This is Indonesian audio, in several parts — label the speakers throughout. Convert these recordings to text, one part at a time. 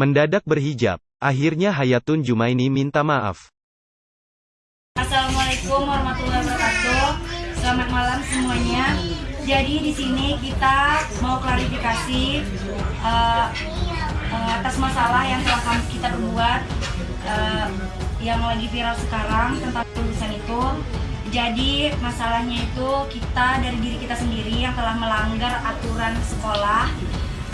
Speaker 1: Mendadak berhijab. Akhirnya Hayatun Jumaini minta maaf.
Speaker 2: Assalamualaikum warahmatullahi wabarakatuh. Selamat malam semuanya. Jadi di sini kita mau klarifikasi uh, uh, atas masalah yang telah kita berbuat uh, yang lagi viral sekarang tentang lulusan itu. Jadi masalahnya itu kita dari diri kita sendiri yang telah melanggar aturan sekolah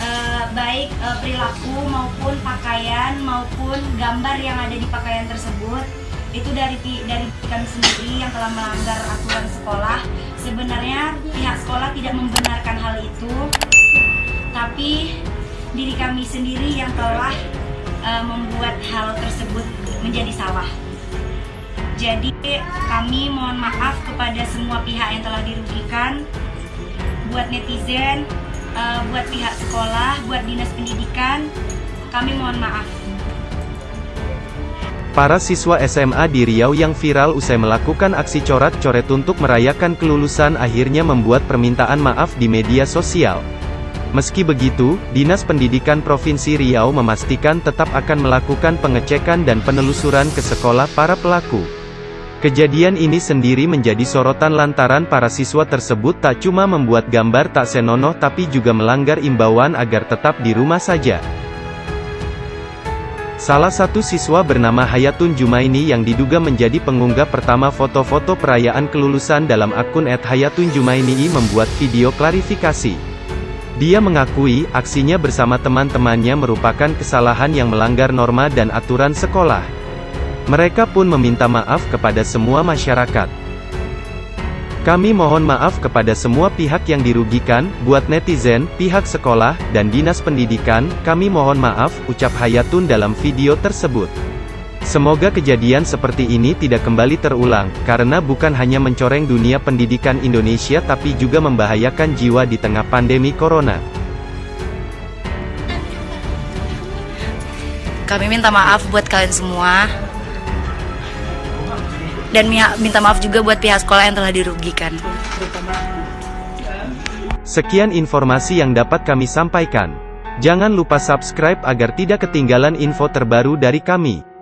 Speaker 2: uh, baik uh, perilaku maupun pakaian maupun gambar yang ada di pakaian tersebut itu dari dari kami sendiri yang telah melanggar aturan sekolah. Sebenarnya pihak sekolah tidak membenarkan hal itu, tapi diri kami sendiri yang telah uh, membuat hal tersebut menjadi salah. Jadi kami mohon maaf kepada semua pihak yang telah dirugikan, buat netizen, uh, buat pihak sekolah, buat dinas pendidikan, kami mohon maaf.
Speaker 1: Para siswa SMA di Riau yang viral usai melakukan aksi coret-coret untuk merayakan kelulusan akhirnya membuat permintaan maaf di media sosial. Meski begitu, Dinas Pendidikan Provinsi Riau memastikan tetap akan melakukan pengecekan dan penelusuran ke sekolah para pelaku. Kejadian ini sendiri menjadi sorotan lantaran para siswa tersebut tak cuma membuat gambar tak senonoh tapi juga melanggar imbauan agar tetap di rumah saja. Salah satu siswa bernama Hayatun Jumaini yang diduga menjadi pengunggah pertama foto-foto perayaan kelulusan dalam akun @hayatun_jumaini membuat video klarifikasi. Dia mengakui, aksinya bersama teman-temannya merupakan kesalahan yang melanggar norma dan aturan sekolah. Mereka pun meminta maaf kepada semua masyarakat. Kami mohon maaf kepada semua pihak yang dirugikan, buat netizen, pihak sekolah, dan dinas pendidikan, kami mohon maaf, ucap Hayatun dalam video tersebut. Semoga kejadian seperti ini tidak kembali terulang, karena bukan hanya mencoreng dunia pendidikan Indonesia tapi juga membahayakan jiwa di tengah pandemi corona.
Speaker 2: Kami minta maaf buat kalian semua dan minta maaf juga buat pihak sekolah yang telah dirugikan.
Speaker 1: Sekian informasi yang dapat kami sampaikan. Jangan lupa subscribe agar tidak ketinggalan info terbaru dari kami.